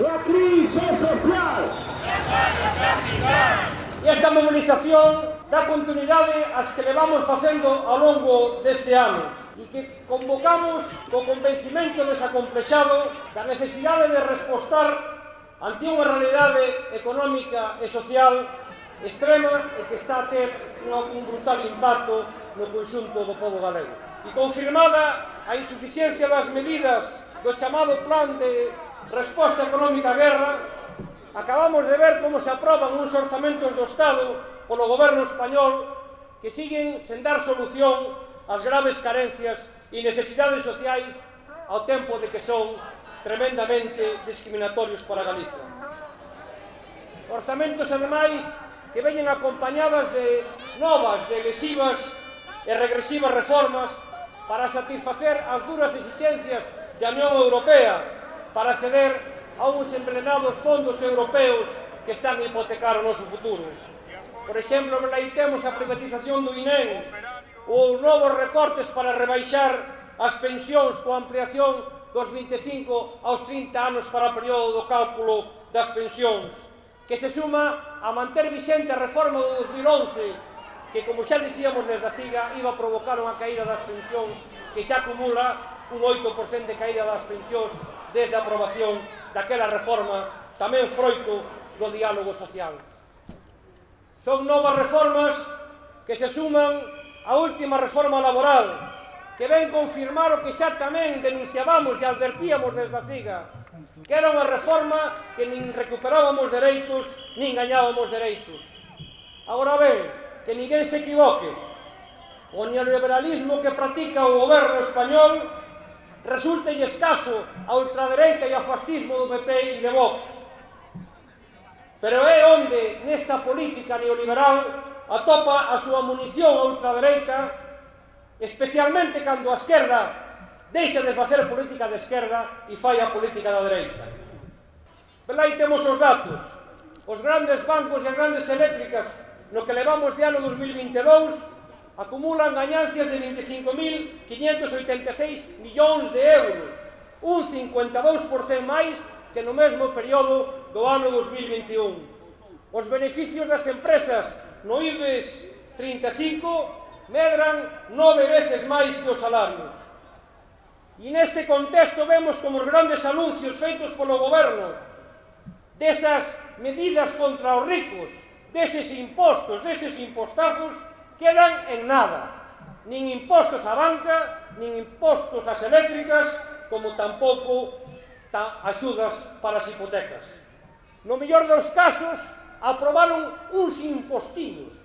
La crise social. E esta mobilización dá continuidade ás que levamos facendo ao longo deste ano e que convocamos co convencimento desacomplexado da necesidade de respostar ante unha realidade económica e social extrema e que está a ter un brutal impacto no conxunto do povo galego. E confirmada a insuficiencia das medidas do chamado plan de resposta económica á guerra, acabamos de ver como se aproban uns orzamentos do Estado polo goberno español que siguen sen dar solución ás graves carencias e necesidades sociais ao tempo de que son tremendamente discriminatorios para Galicia. Orzamentos, ademais, que veñen acompañadas de novas, de lesivas e regresivas reformas para satisfacer as duras exigencias da Unión Europea para acceder a uns emplenados fondos europeos que están a hipotecar o noso futuro. Por exemplo, temos a privatización do INEM ou novos recortes para rebaixar as pensións coa ampliación dos 25 aos 30 anos para o período do cálculo das pensións, que se suma a manter vixente a reforma do 2011, que, como xa dicíamos desde a CIGA, iba a provocar unha caída das pensións que xa acumula un 8% de caída das pensións desde a aprobación daquela reforma tamén froito do diálogo social. Son novas reformas que se suman á última reforma laboral que ven confirmar o que xa tamén denunciábamos e advertíamos desde a CIGA, que era unha reforma que nin recuperábamos dereitos, nin gañábamos dereitos. Agora ben, que ninguén se equivoque, o neoliberalismo que practica o goberno español resulta escaso a ultradereita e ao fascismo do PP e de Vox. Pero é onde nesta política neoliberal atopa a súa munición a ultradereita, especialmente cando a esquerda deixa de facer política de esquerda e fai a política da dereita. Velai temos os datos. Os grandes bancos e as grandes eléctricas no que levamos de ano 2022 acumulan gañancias de 25.586 millóns de euros, un 52% máis que no mesmo período do ano 2021. Os beneficios das empresas no IBEX 35 medran nove veces máis que os salarios. E neste contexto vemos como os grandes anuncios feitos polo goberno desas medidas contra os ricos, deses impostos, deses impostazos, quedan en nada. Nin impostos á banca, nin impostos ás eléctricas, como tampouco ta axudas para as hipotecas. No mellor dos casos, aprobaron uns impostiños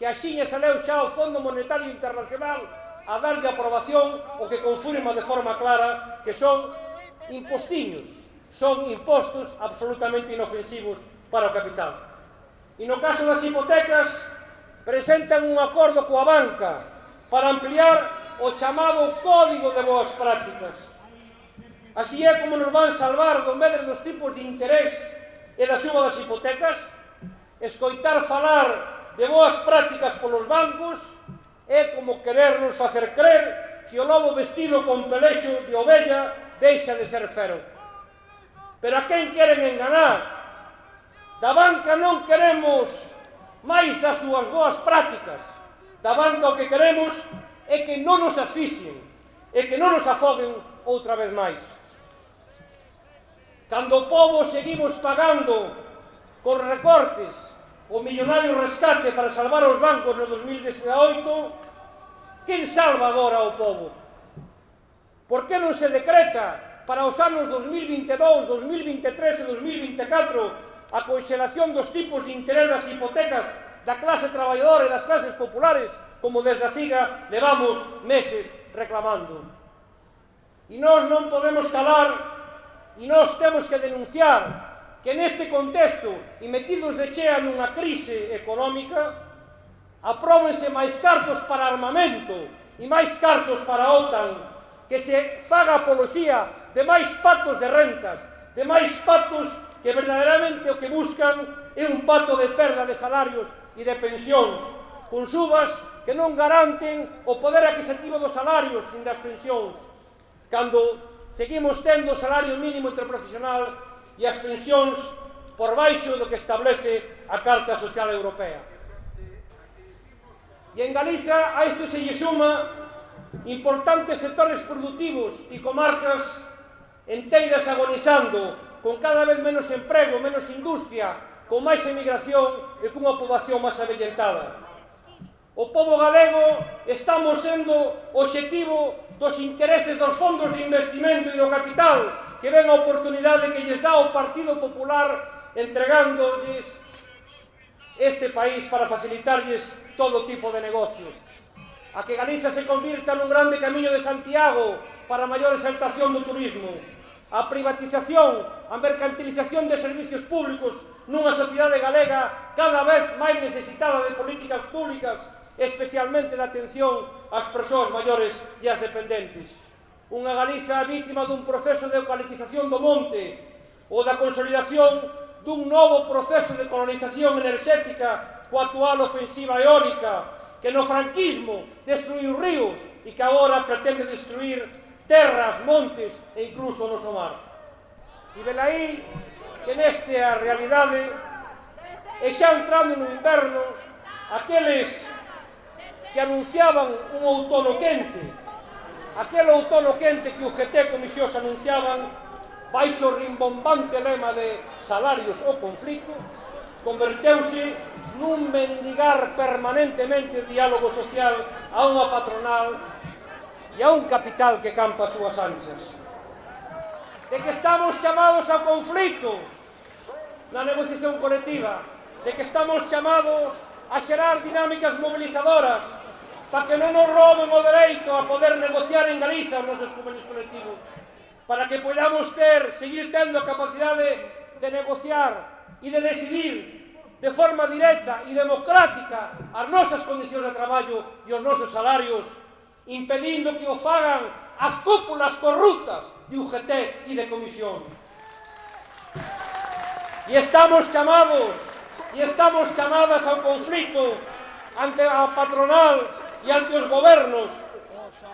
que axiña saleu xa o Fondo Monetario Internacional a darlle aprobación o que confirma de forma clara que son impostiños, son impostos absolutamente inofensivos para o capital. E no caso das hipotecas, presentan un acordo coa banca para ampliar o chamado Código de Boas Prácticas. Así é como nos van salvar do medre dos tipos de interés e da suma das hipotecas, escoitar falar de boas prácticas polos bancos é como querernos facer crer que o lobo vestido con pelexo de ovella deixa de ser fero. Pero a quen queren enganar? Da banca non queremos máis das súas boas prácticas da banca o que queremos é que non nos asfixien, e que non nos afoguen outra vez máis. Cando o povo seguimos pagando con recortes o millonario rescate para salvar os bancos no 2018, quen salva agora o povo? Por que non se decreta para os anos 2022, 2023 e 2024 a conxelación dos tipos de interés das hipotecas da clase traballadora e das clases populares, como desde a SIGA levamos meses reclamando. E nós non podemos calar e nós temos que denunciar que neste contexto e metidos de chea nunha crise económica apróbense máis cartos para armamento e máis cartos para a OTAN que se faga apoloxía de máis pactos de rentas, de máis pactos que verdadeiramente o que buscan é un pato de perda de salarios e de pensións, con subas que non garanten o poder adquisitivo dos salarios nin das pensións, cando seguimos tendo o salario mínimo interprofesional e as pensións por baixo do que establece a Carta Social Europea. E en Galiza a isto se lle suma importantes sectores productivos e comarcas enteiras agonizando con cada vez menos emprego, menos industria, con máis emigración e cunha poboación máis avellentada. O povo galego estamos sendo objetivo dos intereses dos fondos de investimento e do capital que ven a oportunidade que lles dá o Partido Popular entregándoles este país para facilitarles todo tipo de negocios. A que Galiza se convirta nun grande camiño de Santiago para a maior exaltación do turismo. A privatización a mercantilización de servicios públicos nunha sociedade galega cada vez máis necesitada de políticas públicas, especialmente da atención ás persoas maiores e ás dependentes. Unha Galiza vítima dun proceso de eucalitización do monte ou da consolidación dun novo proceso de colonización enerxética coa actual ofensiva eólica que no franquismo destruiu ríos e que agora pretende destruir terras, montes e incluso o noso mar. E velaí que neste a realidade e xa entrando no inverno aqueles que anunciaban un outono quente aquel outono quente que o GT Comisións anunciaban baixo rimbombante lema de salarios ou conflito converteuse nun mendigar permanentemente o diálogo social a unha patronal e a un capital que campa as súas anchas de que estamos chamados ao conflito na negociación colectiva, de que estamos chamados a xerar dinámicas mobilizadoras para que non nos roben o dereito a poder negociar en Galiza os nosos convenios colectivos, para que podamos ter, seguir tendo a capacidade de negociar e de decidir de forma directa e democrática as nosas condicións de traballo e os nosos salarios, impedindo que o fagan as cúpulas corruptas de UGT e de comisión. E estamos chamados, e estamos chamadas ao conflito ante a patronal e ante os gobernos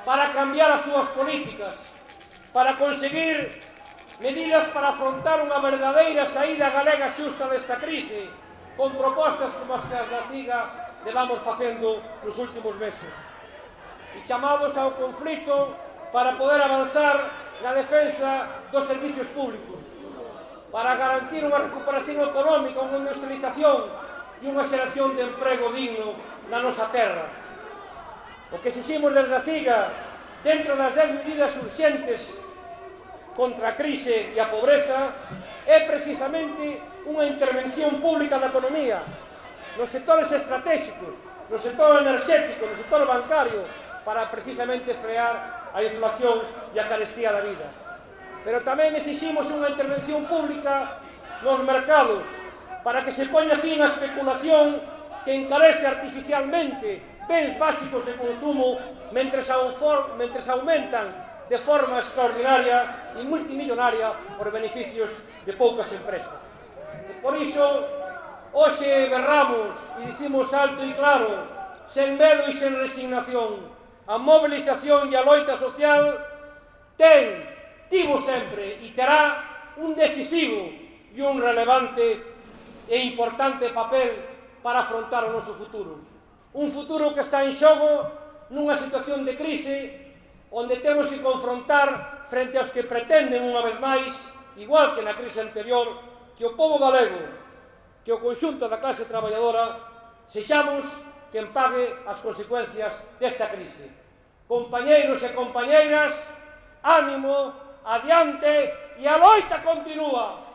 para cambiar as súas políticas, para conseguir medidas para afrontar unha verdadeira saída galega xusta desta crise, con propostas como as que a CIGA levamos facendo nos últimos meses. E chamados ao conflito para poder avanzar na defensa dos servicios públicos, para garantir unha recuperación económica, unha industrialización e unha xeración de emprego digno na nosa terra. O que exiximos desde a CIGA, dentro das 10 medidas urxentes contra a crise e a pobreza, é precisamente unha intervención pública da economía, nos sectores estratégicos, no sector enerxético, no sector bancario, para precisamente frear a inflación e a carestía da vida. Pero tamén exiximos unha intervención pública nos mercados para que se poña fin a especulación que encarece artificialmente bens básicos de consumo mentres, mentres aumentan de forma extraordinaria e multimillonaria por beneficios de poucas empresas. E por iso, hoxe berramos e dicimos alto e claro, sen medo e sen resignación, a mobilización e a loita social ten, tivo sempre e terá un decisivo e un relevante e importante papel para afrontar o noso futuro. Un futuro que está en xogo nunha situación de crise onde temos que confrontar frente aos que pretenden unha vez máis, igual que na crise anterior, que o povo galego, que o conxunto da clase traballadora, sexamos quen pague as consecuencias desta crise. Compañeiros e compañeiras, ánimo, adiante e a loita continúa.